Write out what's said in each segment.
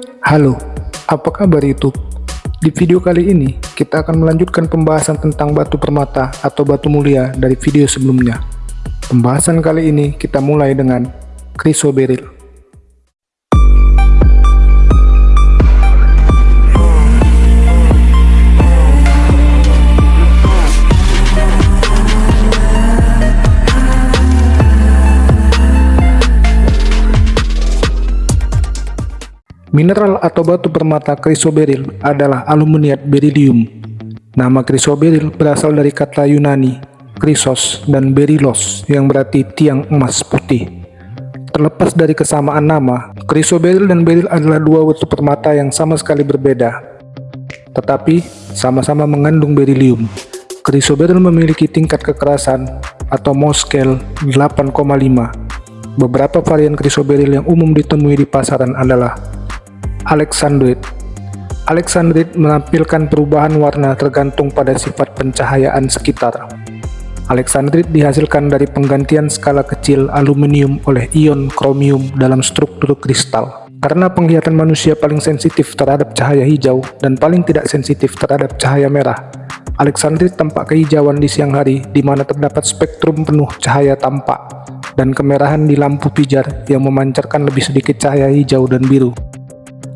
Halo, apa kabar YouTube? Di video kali ini, kita akan melanjutkan pembahasan tentang batu permata atau batu mulia dari video sebelumnya. Pembahasan kali ini kita mulai dengan Chrysoberyl. Mineral atau batu permata chrysoberyl adalah aluminiat beryllium. Nama chrysoberyl berasal dari kata Yunani chrysos dan berylos yang berarti tiang emas putih. Terlepas dari kesamaan nama, chrysoberyl dan beryl adalah dua batu permata yang sama sekali berbeda. Tetapi sama-sama mengandung beryllium. Chrysoberyl memiliki tingkat kekerasan atau scale 8,5. Beberapa varian chrysoberyl yang umum ditemui di pasaran adalah Alexandrite Alexandrite menampilkan perubahan warna tergantung pada sifat pencahayaan sekitar. Alexandrite dihasilkan dari penggantian skala kecil aluminium oleh ion kromium dalam struktur kristal. Karena penglihatan manusia paling sensitif terhadap cahaya hijau dan paling tidak sensitif terhadap cahaya merah, Alexandrite tampak kehijauan di siang hari di mana terdapat spektrum penuh cahaya tampak dan kemerahan di lampu pijar yang memancarkan lebih sedikit cahaya hijau dan biru.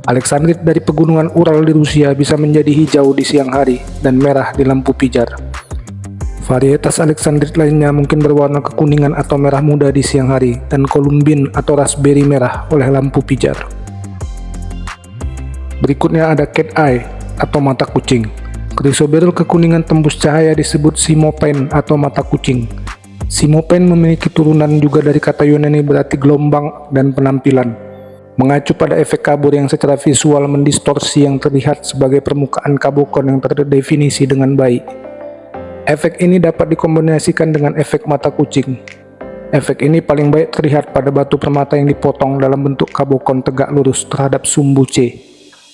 Alexandrit dari pegunungan Ural di Rusia bisa menjadi hijau di siang hari dan merah di lampu pijar. Varietas Alexandrit lainnya mungkin berwarna kekuningan atau merah muda di siang hari dan kolumbin atau raspberry merah oleh lampu pijar. Berikutnya ada cat eye atau mata kucing. Chrysoberyl kekuningan tembus cahaya disebut simopen atau mata kucing. Simopen memiliki turunan juga dari kata Yunani berarti gelombang dan penampilan mengacu pada efek kabur yang secara visual mendistorsi yang terlihat sebagai permukaan kabukon yang terdefinisi dengan baik. Efek ini dapat dikombinasikan dengan efek mata kucing. Efek ini paling baik terlihat pada batu permata yang dipotong dalam bentuk kabukon tegak lurus terhadap sumbu C.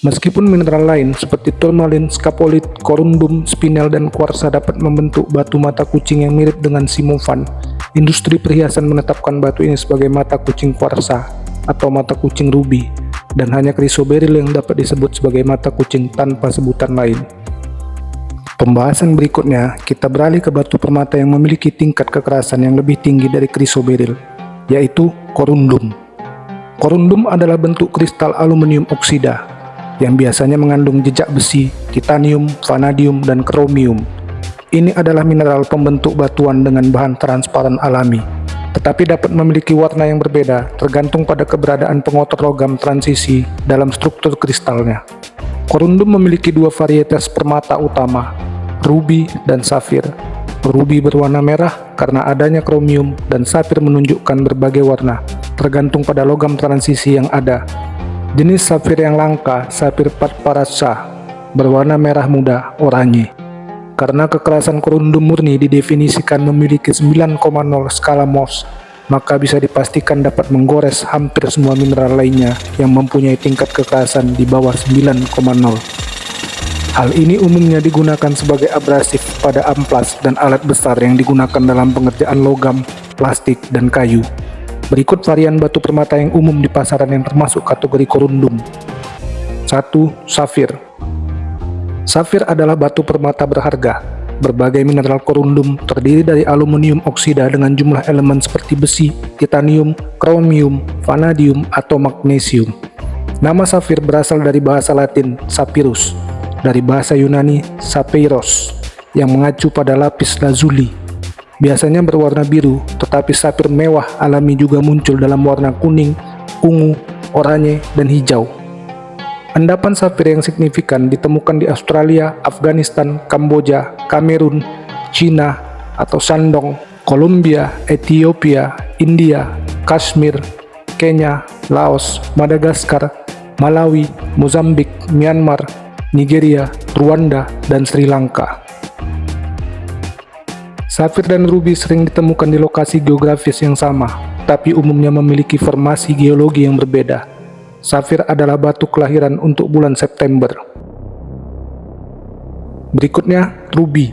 Meskipun mineral lain seperti turmalin, skapolit, korundum, spinel, dan kuarsa dapat membentuk batu mata kucing yang mirip dengan simovan, industri perhiasan menetapkan batu ini sebagai mata kucing kuarsa atau mata kucing ruby dan hanya chrysoberyl yang dapat disebut sebagai mata kucing tanpa sebutan lain. Pembahasan berikutnya, kita beralih ke batu permata yang memiliki tingkat kekerasan yang lebih tinggi dari chrysoberyl, yaitu korundum. Korundum adalah bentuk kristal aluminium oksida yang biasanya mengandung jejak besi, titanium, vanadium, dan kromium. Ini adalah mineral pembentuk batuan dengan bahan transparan alami tetapi dapat memiliki warna yang berbeda tergantung pada keberadaan pengotor logam transisi dalam struktur kristalnya. Korundum memiliki dua varietas permata utama, ruby dan safir. Ruby berwarna merah karena adanya kromium dan safir menunjukkan berbagai warna, tergantung pada logam transisi yang ada. Jenis safir yang langka, safir patparasa, berwarna merah muda, oranye. Karena kekerasan korundum murni didefinisikan memiliki 9,0 skala Mohs, maka bisa dipastikan dapat menggores hampir semua mineral lainnya yang mempunyai tingkat kekerasan di bawah 9,0. Hal ini umumnya digunakan sebagai abrasif pada amplas dan alat besar yang digunakan dalam pengerjaan logam, plastik, dan kayu. Berikut varian batu permata yang umum di pasaran yang termasuk kategori korundum. 1. Safir Safir adalah batu permata berharga. Berbagai mineral korundum terdiri dari aluminium oksida dengan jumlah elemen seperti besi, titanium, kromium, vanadium, atau magnesium. Nama safir berasal dari bahasa latin sapirus, dari bahasa Yunani sapeiros, yang mengacu pada lapis lazuli. Biasanya berwarna biru, tetapi safir mewah alami juga muncul dalam warna kuning, ungu, oranye, dan hijau. Endapan safir yang signifikan ditemukan di Australia, Afghanistan, Kamboja, Kamerun, China atau Shandong, Kolombia, Ethiopia, India, Kashmir, Kenya, Laos, Madagaskar, Malawi, Mozambik, Myanmar, Nigeria, Rwanda, dan Sri Lanka. Safir dan ruby sering ditemukan di lokasi geografis yang sama, tapi umumnya memiliki formasi geologi yang berbeda. Safir adalah batu kelahiran untuk bulan September. Berikutnya, ruby.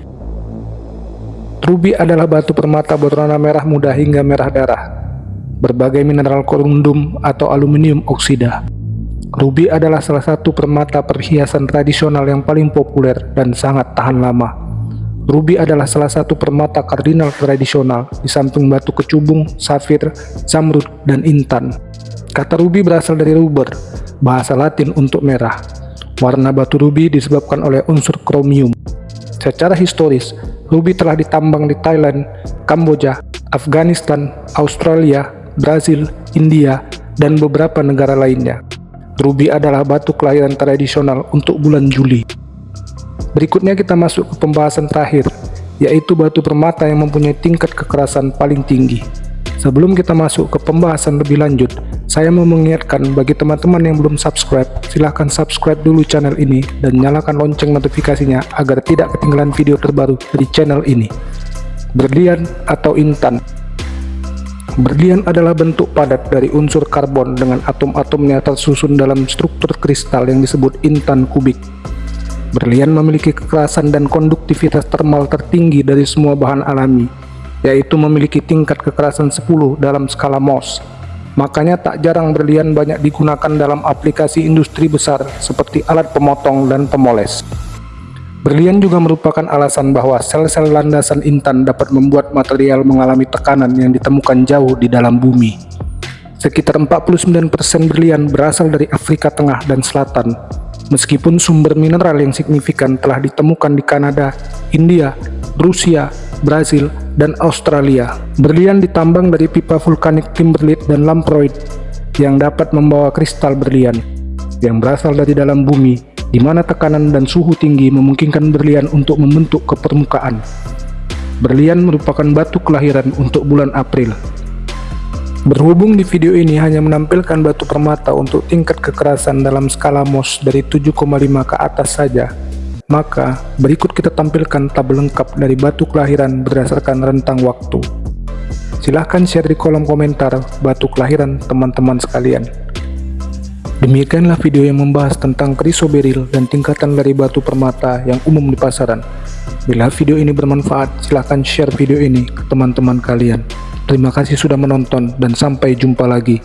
Ruby adalah batu permata berwarna merah muda hingga merah darah. Berbagai mineral korundum atau aluminium oksida. Ruby adalah salah satu permata perhiasan tradisional yang paling populer dan sangat tahan lama. Ruby adalah salah satu permata kardinal tradisional di samping batu kecubung, safir, zamrud, dan intan. Kata ruby berasal dari ruber, bahasa latin untuk merah. Warna batu ruby disebabkan oleh unsur kromium. Secara historis, ruby telah ditambang di Thailand, Kamboja, Afghanistan, Australia, Brazil, India, dan beberapa negara lainnya. Ruby adalah batu kelahiran tradisional untuk bulan Juli. Berikutnya kita masuk ke pembahasan terakhir, yaitu batu permata yang mempunyai tingkat kekerasan paling tinggi. Sebelum kita masuk ke pembahasan lebih lanjut, saya mau mengingatkan bagi teman-teman yang belum subscribe, silahkan subscribe dulu channel ini dan nyalakan lonceng notifikasinya agar tidak ketinggalan video terbaru dari channel ini. Berlian atau intan Berlian adalah bentuk padat dari unsur karbon dengan atom-atomnya tersusun dalam struktur kristal yang disebut intan kubik. Berlian memiliki kekerasan dan konduktivitas termal tertinggi dari semua bahan alami, yaitu memiliki tingkat kekerasan 10 dalam skala Mohs. Makanya tak jarang berlian banyak digunakan dalam aplikasi industri besar seperti alat pemotong dan pemoles. Berlian juga merupakan alasan bahwa sel-sel landasan intan dapat membuat material mengalami tekanan yang ditemukan jauh di dalam bumi. Sekitar 49% berlian berasal dari Afrika Tengah dan Selatan, meskipun sumber mineral yang signifikan telah ditemukan di Kanada, India, Rusia, Brazil, dan Australia. Berlian ditambang dari pipa vulkanik kimberlite dan lamproid yang dapat membawa kristal berlian yang berasal dari dalam bumi di mana tekanan dan suhu tinggi memungkinkan berlian untuk membentuk ke permukaan. Berlian merupakan batu kelahiran untuk bulan April. Berhubung di video ini hanya menampilkan batu permata untuk tingkat kekerasan dalam skala Mohs dari 7,5 ke atas saja, maka berikut kita tampilkan tabel lengkap dari batu kelahiran berdasarkan rentang waktu. Silahkan share di kolom komentar batu kelahiran teman-teman sekalian. Demikianlah video yang membahas tentang krisoberil dan tingkatan dari batu permata yang umum di pasaran. Bila video ini bermanfaat, silahkan share video ini ke teman-teman kalian. Terima kasih sudah menonton dan sampai jumpa lagi.